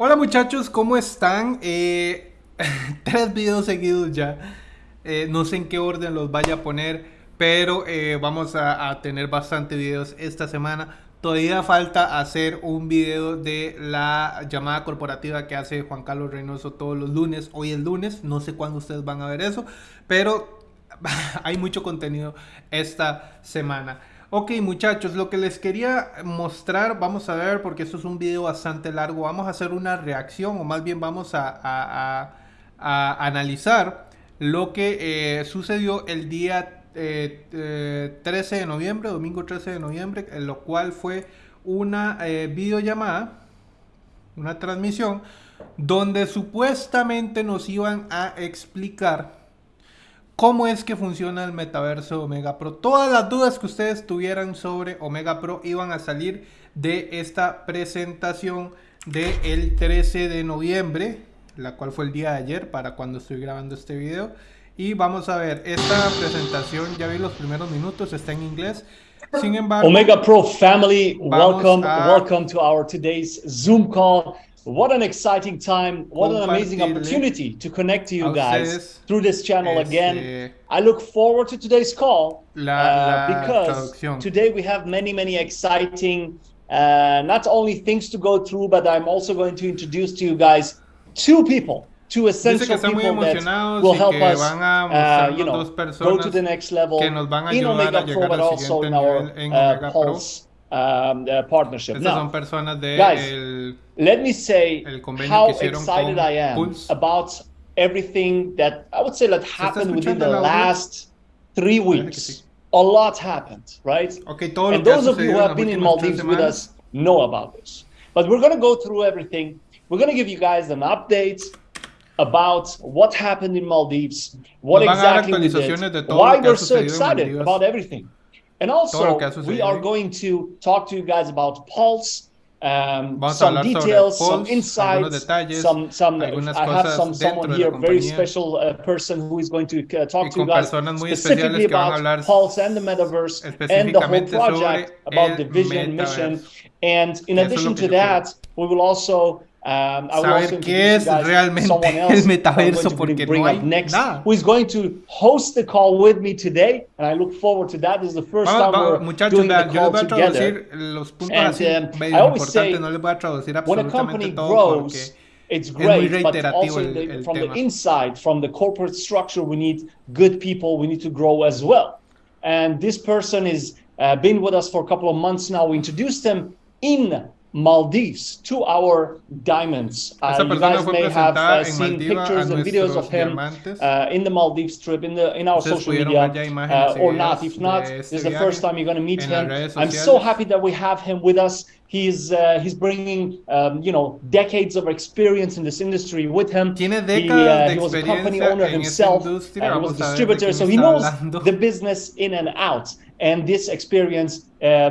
Hola muchachos, ¿cómo están? Eh, tres videos seguidos ya. Eh, no sé en qué orden los vaya a poner, pero eh, vamos a, a, tener bastante videos esta semana. Todavía falta hacer un video de la llamada corporativa que hace Juan Carlos Reynoso todos los lunes. Hoy es lunes, no sé cuándo ustedes van a ver eso, pero hay mucho contenido esta semana. Ok muchachos, lo que les quería mostrar, vamos a ver, porque esto es un video bastante largo, vamos a hacer una reacción o más bien vamos a, analizar lo que eh, sucedió el día 13 eh, eh, de noviembre, domingo 13 de noviembre, en lo cual fue una videollamada, una transmisión, donde supuestamente nos iban a explicar cómo es que funciona el metaverso Omega Pro. Todas las dudas que ustedes tuvieran sobre Omega Pro iban a salir de esta presentación del 13 de noviembre, la cual fue el día de ayer para cuando estoy grabando este video. Y vamos a ver, esta presentación, ya vi los primeros minutos, está en inglés. Sin embargo, Omega Pro family, welcome, a... welcome to our today's Zoom call. What an exciting time. What an amazing opportunity to connect to you guys through this channel again. I look forward to today's call uh, because today we have many, many exciting, uh, not only things to go through, but I'm also going to introduce to you guys two people two essential people that will help us, uh, you know, go to the next level in Omega Pro, but also in our uh, Pulse um, uh, partnership. Estas now, son personas de guys, el, let me say how excited I am Pulse. about everything that I would say that happened within the last three weeks. A lot happened, right? Okay, todo and those of you who have been in Maldives with us know about this. But we're going to go through everything. We're going to give you guys an update about what happened in Maldives, what exactly we did, why we're so excited about everything. And also, we are going to talk to you guys about Pulse, um, some details, Pulse, some insights, detalles, some, some, I have some someone here, very special uh, person who is going to uh, talk to you guys specifically about Pulse and the Metaverse and the whole project about the vision, mission. And in addition to that, we will also Um, saber qué es realmente el metaverso porque no hay next, nada. Who is going to host the call with me today, and I look forward to that. This is the first time we're muchachos, doing the call yo les voy a traducir los puntos and, así um, medio importantes, no les voy a traducir absolutamente todo grows, it's great, but also el, the, from tema. the inside, from the corporate structure, we need good people. We need to grow as well. And this person has uh, been with us for a couple of months now. We introduced him in Maldives to our diamonds. Uh, you guys may have uh, seen pictures and videos of him uh, in the Maldives trip in the in our social media uh, or not. If not, this is the first time you're going to meet him. I'm so happy that we have him with us. He's uh, he's bringing um, you know decades of experience in this industry with him. He, uh, he was a company owner himself. he was a distributor, so he knows the business in and out. And this experience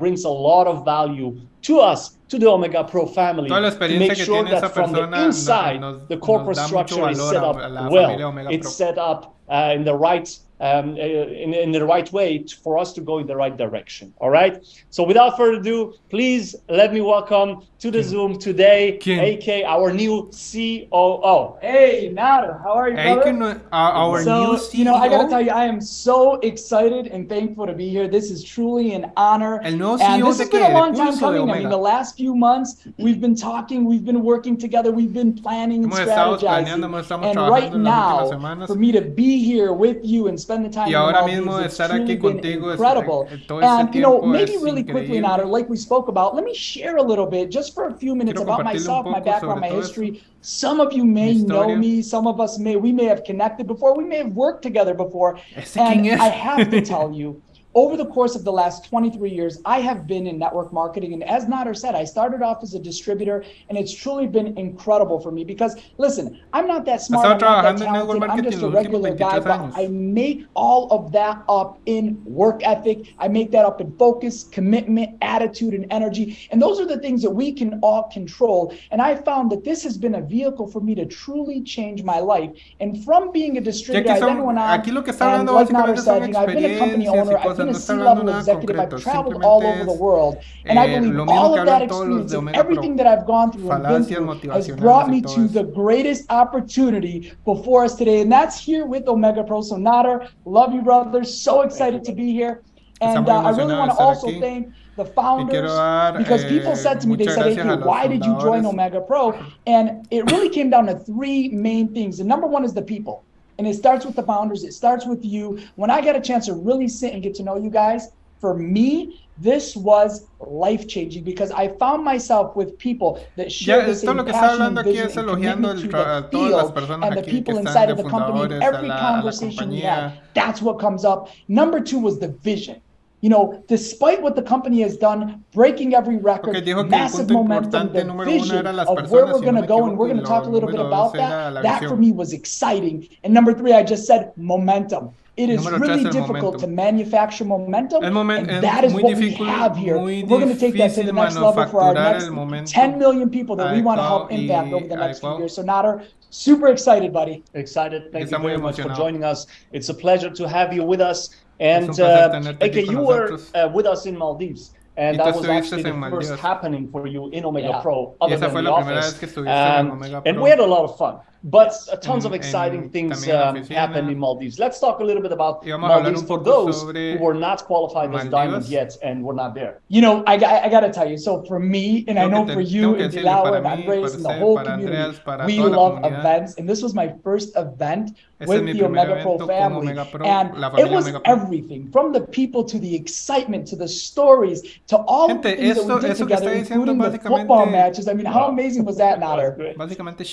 brings a lot of value to us to the Omega Pro family to make sure that from the inside nos, the corporate structure is set up well. It's set up uh, in the right um, uh, in, in the right way for us to go in the right direction. All right. So without further ado, please let me welcome to the Zoom today, AK, our new COO. Hey, Nader, how are you, brother? Uh, our so, new CEO. You know, I gotta tell you, I am so excited and thankful to be here. This is truly an honor. El nuevo and this has been a long time coming. I mean, the last few months, we've been talking, we've been working together, we've been planning and strategizing. And right now, for me to be here with you and spend the time y ahora mismo estar aquí contigo incredible. Es, todo and you know, maybe really quickly, Nader, like we spoke about, let me share a little bit, just for a few minutes, about myself, my background, my history. Some of you may know me, some of us may, we may have connected before, we may have worked together before, and I have to tell you over the course of the last 23 years, I have been in network marketing. And as Nader said, I started off as a distributor, and it's truly been incredible for me because, listen, I'm not that smart, I'm not that talented, I'm just a regular guy, but I make all of that up in work ethic. I make that up in focus, commitment, attitude, and energy. And those are the things that we can all control. And I found that this has been a vehicle for me to truly change my life. And from being a distributor, I then went on, and like Nader said, you know, I've been a company owner, I've been a C-level executive. I've traveled all over the world, and I believe all of that experience and everything that I've gone through and been through has brought me to the greatest opportunity before us today, and that's here with Omega Pro. So Nader, love you, brothers. So excited to be here. And uh, I really want to also thank the founders because people said to me, they said, hey, why did you join Omega Pro? And it really came down to three main things. And number one is the people. And it starts with the founders, it starts with you. When I got a chance to really sit and get to know you guys, for me, this was life changing because I found myself with people that share the same passion and vision and commitment to the field and the people inside of the company. Every conversation we had, that's what comes up. Number two was the vision. You know, despite what the company has done, breaking every record, okay, massive momentum, the vision of where we're going to go, and we're going to talk a little bit about that. That for me was exciting. And number three, I just said momentum. It is really difficult to manufacture momentum, moment, and that is what we have here. We're going to take that to the next level for our next 10 million people that we want to help impact over the next few years. So Nader, super excited, buddy. Excited. Thank you very much for joining us. It's a pleasure to have you with us. And uh, okay, you were uh, with us in Maldives. And that was actually the first happening for you in Omega yeah. Pro, other than the office. Um, and we had a lot of fun. But uh, tons of exciting things um, happened in Maldives. Let's talk a little bit about Maldives for those who were not qualified as diamond yet and were not there. You know, I, I, I got to tell you, so for me, and I know for you and Dilao and Andres and the whole community, we love events. And this was my first event with the Omega Pro family. And it was everything from the people to the excitement to the stories to all the things that we did together, including the football matches. I mean, how amazing was that, Nader?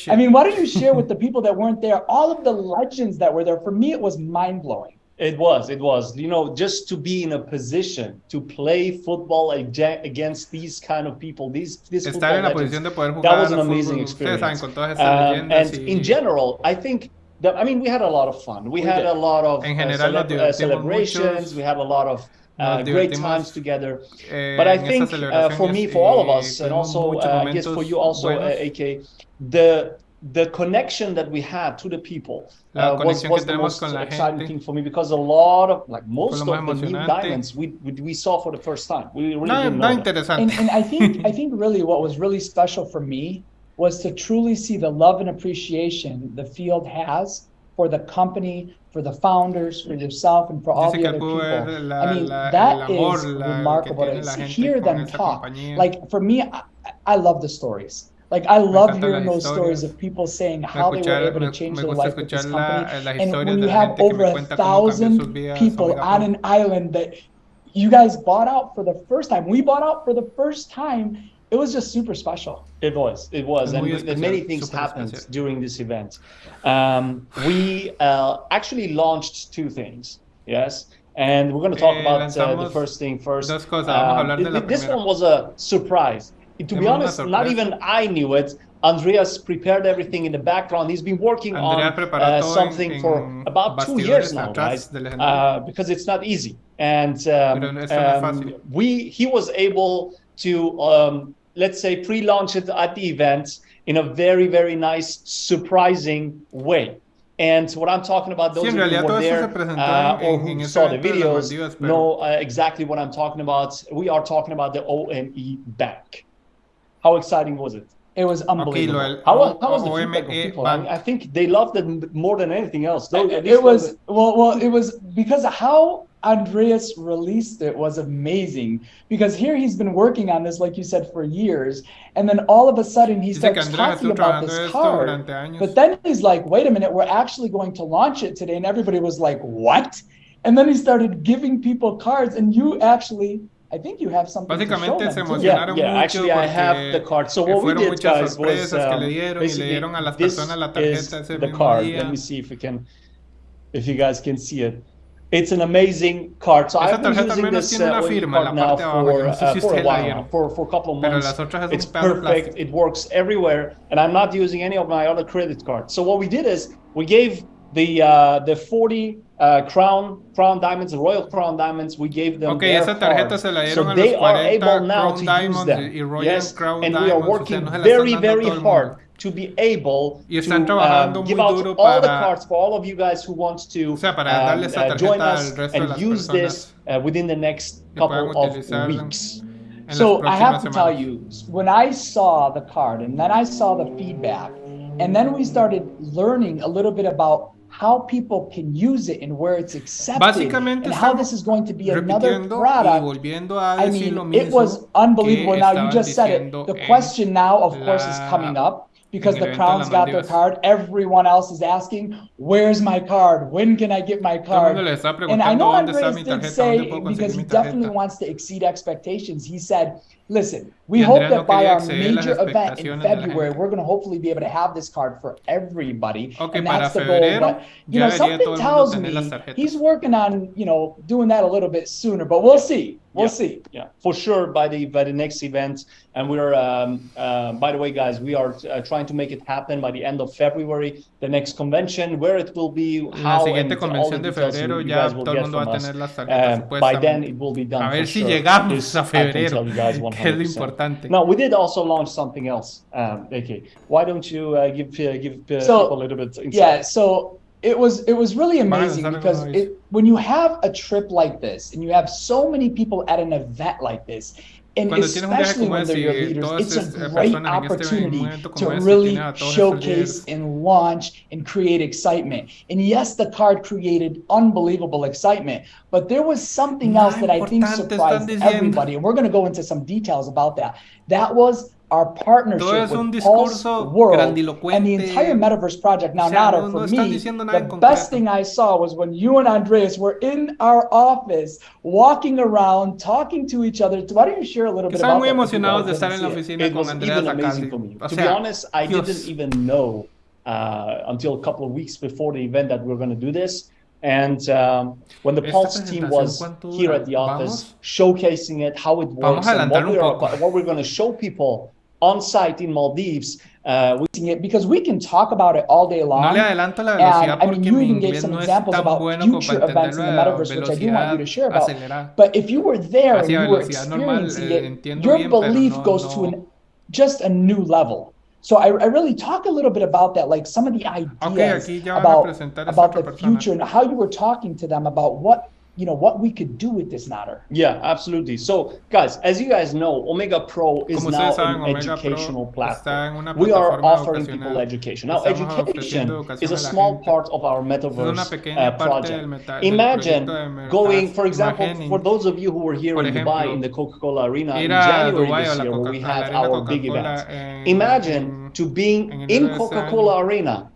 I mean, why don't you share with the people that weren't there, all of the legends that were there. For me, it was mind blowing. It was, it was. You know, just to be in a position to play football against these kind of people, these this football legends, that was an amazing experience. Um, and in general, I think that I mean, we had a lot of fun. We, we had did. a lot of uh, cele uh, celebrations. We had a lot of uh, great times together. Eh, but I think uh, for me, for all of us, and also uh, I guess for you also, uh, AK, the the connection that we had to the people uh, was, was the most exciting thing for me because a lot of like most of the new diamonds we, we saw for the first time. We really no, didn't know and, and i think i think really what was really special for me was to truly see the love and appreciation the field has for the company for the founders for yourself and for all the other people. i mean that is remarkable to hear them talk. like for me I, I love the stories like I love hearing those stories of people saying how they were able to change their life with this company. and when you have over a thousand people on an island that you guys bought out for the first time, we bought out for the first time. It was just super special. It was, it was, and, and many things happened special. during this event. Um, we uh, actually launched two things. Yes, and we're going to talk eh, about uh, the first thing first. Um, this one was a surprise to be honest, not even I knew it. Andreas prepared everything in the background. He's been working Andrea on uh, something for about two years now, guys, uh, because it's not easy. And um, um, we, he was able to, um, let's say, pre-launch it at the event in a very, very nice, surprising way. And what I'm talking about, those sí, who were there uh, or who saw the videos know uh, exactly what I'm talking about. We are talking about the OME Bank. How exciting was it? It was unbelievable. Okay, how, how was the feedback of people? I, mean, I, think they loved it more than anything else. Though, it, it was well, well, it was because how Andreas released it was amazing. Because here he's been working on this, like you said, for years, and then all of a sudden he starts talking about this card. But then he's like, "Wait a minute, we're actually going to launch it today," and everybody was like, "What?" And then he started giving people cards, and you actually I think you have something Básicamente se emocionaron yeah, yeah, actually I have the card. So what we did, guys, was um, que le dieron y le dieron a las personas la tarjeta ese the card. Día. Let me see if we can, if you guys can see it. It's an amazing card. So I've been using this uh, card now for, uh, for a while now, for, for a couple of months. It's perfect. It works everywhere. And I'm not using any of my other credit cards. So what we did is we gave the uh, the 40 uh, crown crown diamonds, royal crown diamonds. We gave them okay, esa tarjeta se la dieron so a they are able now to use them. yes, crown and we are working very very hard to be able to um, give out all the cards for all of you guys who want to o sea, um, uh, join us and use this uh, within the next couple of weeks. So I have to tell you, when I saw the card and then I saw the feedback, and then we started learning a little bit about how people can use it and where it's accepted and how this is going to be another product. I mean, it was unbelievable. Now you just said it. The question now, of course, is coming up because the crowns got their card. Everyone else is asking, "Where's my card? When can I get my card?" And I know Andres did say because he definitely wants to exceed expectations. He said, "Listen, we hope that by our major event in February, we're going to hopefully be able to have this card for everybody, and that's the goal." But you know, something tells me he's working on you know doing that a little bit sooner, but we'll see. We'll yeah, see. Yeah, for sure by the by the next event, and we're um, uh, by the way, guys, we are uh, trying to make it happen by the end of February. The next convention, where it will be, how, La siguiente convención de febrero ya todo el mundo va a tener las tarjetas. Um, by then it will be done. A ver si sure. llegamos a febrero, que es lo importante. Now we did also launch something else. Um, okay, why don't you uh, give uh, give uh, so, people a little bit? Insight? Yeah, so it was it was really amazing because it, when you have a trip like this and you have so many people at an event like this and especially when they're your leaders, it's a great opportunity to really showcase and launch and create excitement. And yes, the card created unbelievable excitement, but there was something else that I think surprised everybody. And we're going to go into some details about that. That was our partnership with Pulse World and the entire Metaverse project. Now, Nader, for me, the best thing I saw was when you and Andreas were in our office, walking around, talking to each other. Why don't you share a little bit about muy emocionados de estar en la oficina con Andreas To be honest, I didn't even know uh, until a couple of weeks before the event that we we're going to do this. And um, when the Pulse team was here at the office, showcasing it, how it works, and what, we are, what we're going to show people on site in Maldives. Uh, it because we can talk about it all day long. No le adelanto la velocidad and, I mean, you even gave some no examples about bueno future events in the metaverse, which I do want you to share about. Acelerada. But if you were there and you were experiencing normal, it, your bien, belief no, goes no. to an, just a new level. So I, I, really talk a little bit about that, like some of the ideas okay, about, about the future and how you were talking to them about what you know what we could do with this matter. Yeah, absolutely. So, guys, as you guys know, Omega Pro is Como now an Omega educational Pro platform. We are offering people education. Now, education is a small part of our metaverse uh, project. Imagine going, for example, for those of you who were here in Dubai in the Coca-Cola Arena in January this year, where we had our big event. Imagine to being in Coca-Cola Arena,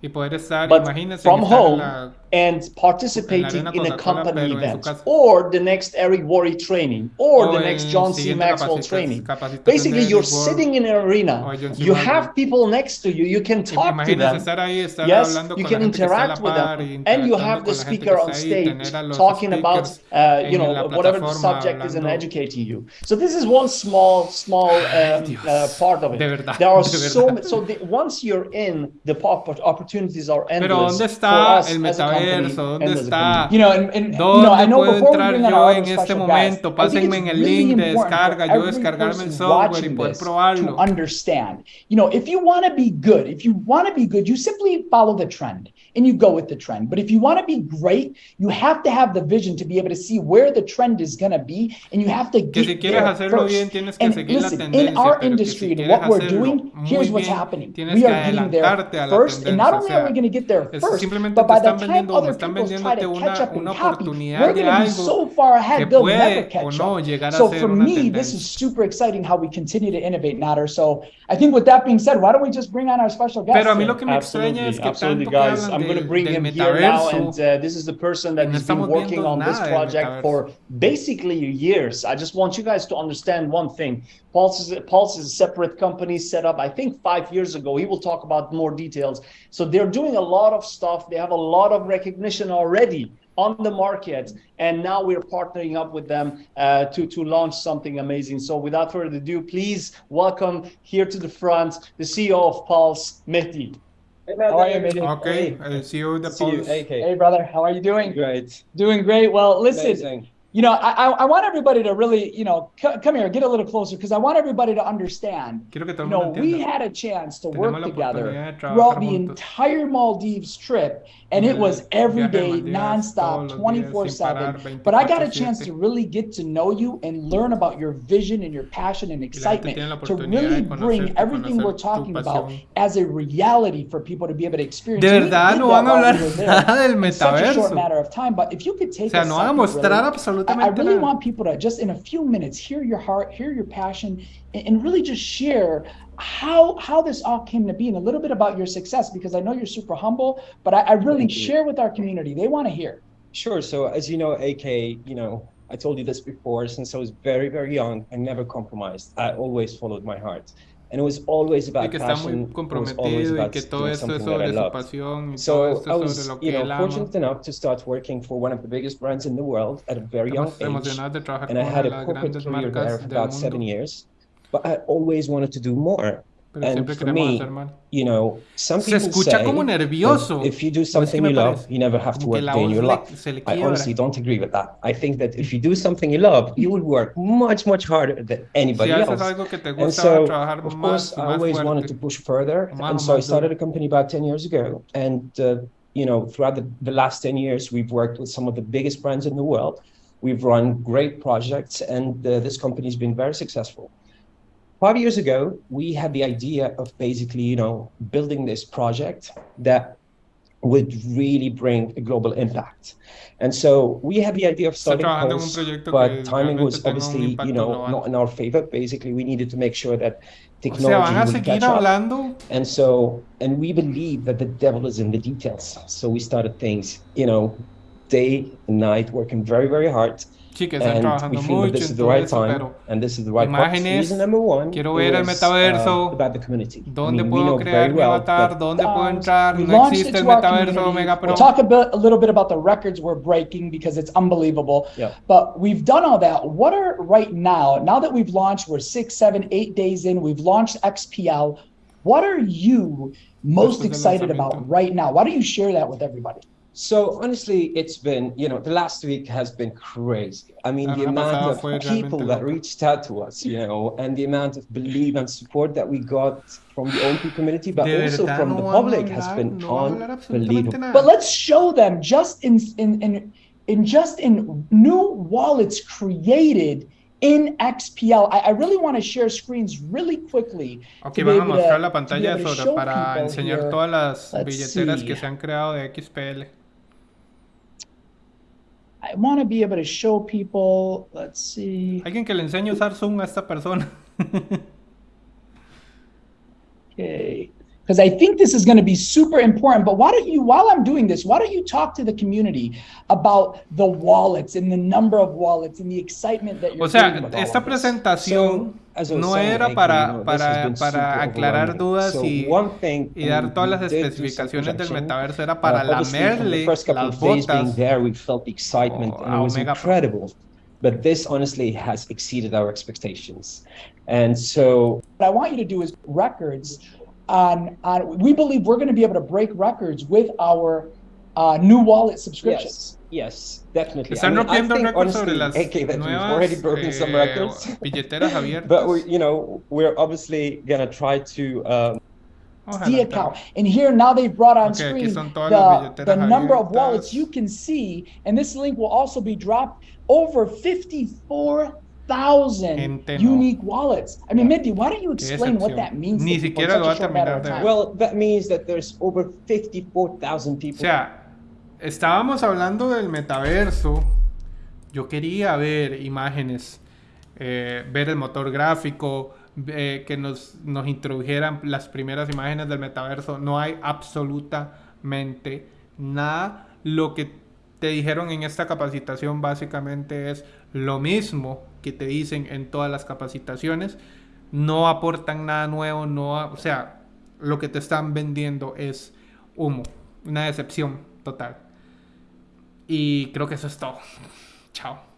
but from home and participating in a company event or the next Eric Worre training or the next John C. Maxwell training. Basically, you're sitting in an arena. You have people next to you. You can talk to them. Yes, you can interact with them. And you have the speaker on stage talking about, uh, you know, whatever the subject is and educating you. So this is one small, small um, uh, part of it. There are so many. So the, once you're in, the opportunities are endless for us as a metaverso? ¿Dónde está? You know, and, and, ¿Dónde you know, puedo entrar yo en este momento? Pásenme en el link de descarga, yo descargarme el software y poder probarlo. To understand. You know, if you want to be good, if you want to be good, you simply follow the trend and you go with the trend. But if you want to be great, you have to have the vision to be able to see where the trend is going to be and you have to get si there first. Bien, and listen, in our industry and what we're doing, here's what's bien, happening. We are getting there first, and not only are we going to get there first, but by the time other people try to catch up and copy, we're going to be so far ahead, they'll never catch up. So for me, this is super exciting how we continue to innovate, Nader. So I think with that being said, why don't we just bring on our special guest? Pero a mí lo que me extraña es que absolutely, guys. I'm going to bring him here now, and uh, this is the person that has been working on this project for basically years. I just want you guys to understand one thing. Pulse is, Pulse is a separate company set up, I think, five years ago. He will talk about more details. So they're doing a lot of stuff. They have a lot of recognition already on the market and now we're partnering up with them uh, to to launch something amazing so without further ado please welcome here to the front the ceo of pulse mehdi Hey, how are you, Mehdi? Okay, hey. CEO of the Pulse. Hey, hey, brother, how are you doing? Great. Doing great. Well, listen, Amazing. You know, I, I want everybody to really, you know, c- come here, get a little closer, because I want everybody to understand. you know, we had a chance to work together throughout the entire Maldives trip, and it was every day, nonstop, 24 7. But I got a chance to really get to know you and learn about your vision and your passion and excitement to really bring everything we're talking about as a reality for people to be able to experience. De verdad, no van a hablar nada del metaverso. short matter of time, but if you could take o sea, no van a mostrar absolutamente I, I really want people to just in a few minutes hear your heart, hear your passion, and, and really just share how how this all came to be and a little bit about your success because I know you're super humble, but I, I really share with our community. They want to hear. Sure. So as you know, AK, you know, I told you this before. Since I was very very young, I never compromised. I always followed my heart. And it was always about y que está muy comprometido y que todo esto es sobre su pasión y so todo esto I was, sobre lo que you know, él ama. fortunate enough to start working for one of the biggest brands in the world at a very young age. And I had a corporate career there for about seven years. But I always wanted to do more. Pero and siempre for me, you know, some people Se escucha say como nervioso. If you do something you love, you never have to work day in your life. I honestly don't agree with that. I think that if you do something you love, you will work much, much harder than anybody si else. and so, of course, I always fuerte. wanted to push further. Más, and so I started a company about 10 years ago. And, uh, you know, throughout the, the last 10 years, we've worked with some of the biggest brands in the world. We've run great projects, and uh, this company has been very successful five years ago, we had the idea of basically, you know, building this project that would really bring a global impact. And so we had the idea of starting Pulse, but timing was obviously, you know, not in our favor. Basically, we needed to make sure that technology would catch up. And so, and we believe that the devil is in the details. So we started things, you know, day and night, working very, very hard Que están trabajando mucho en todo right eso, pero and this is the right imágenes, quiero ver el metaverso, uh, dónde puedo crear mi avatar, dónde puedo entrar, no existe el metaverso Omega Pro. We'll talk a, bit, a little bit about the records we're breaking because it's unbelievable. Yeah. But we've done all that. What are right now, now that we've launched, we're six, seven, eight days in, we've launched XPL, what are you most excited about right now? Why don't you share that with everybody? So honestly, it's been, you know, the last week has been crazy. I mean, the amount of people that reached out to us, you know, and the amount of belief and support that we got from the OMP community, but also from the public has been unbelievable. But let's show them just in in in, in just in new wallets created in XPL. I, I really want to share screens really quickly. Ok, van a mostrar la pantalla sobre para enseñar todas las billeteras que se han creado de XPL. I want to be able to show people. Let's see. Alguien que le enseñe a usar Zoom a esta persona. okay. Because I think this is going to be super important. But why don't you, while I'm doing this, why don't you talk to the community about the wallets and the number of wallets and the excitement that you're O sea, esta presentación. No era para, para, para aclarar dudas y, y, dar todas las especificaciones del metaverso, era para uh, lamerle las botas oh, a Omega incredible. But this honestly has exceeded our expectations. And so what I want you to do is records on, on we believe we're going to be able to break records with our uh, new wallet subscriptions. Yes. Yes, definitely. Están I mean, rompiendo récords sobre las okay, that nuevas already broken eh, some records. billeteras abiertas. but we, you know, we're obviously gonna try to. Um, the account. And here now they've brought on okay, screen the, the number of wallets you can see, and this link will also be dropped over 54,000 unique wallets. I mean, Minty, why don't you explain what that means? Ni siquiera lo va a terminar de Well, that means that there's over 54,000 people. O sea, estábamos hablando del metaverso. Yo quería ver imágenes, eh, ver el motor gráfico, eh, que nos, nos introdujeran las primeras imágenes del metaverso. No hay absolutamente nada. Lo que te dijeron en esta capacitación básicamente es lo mismo que te dicen en todas las capacitaciones. No aportan nada nuevo, no, o sea, lo que te están vendiendo es humo, una decepción total. Y creo que eso es todo. Chao.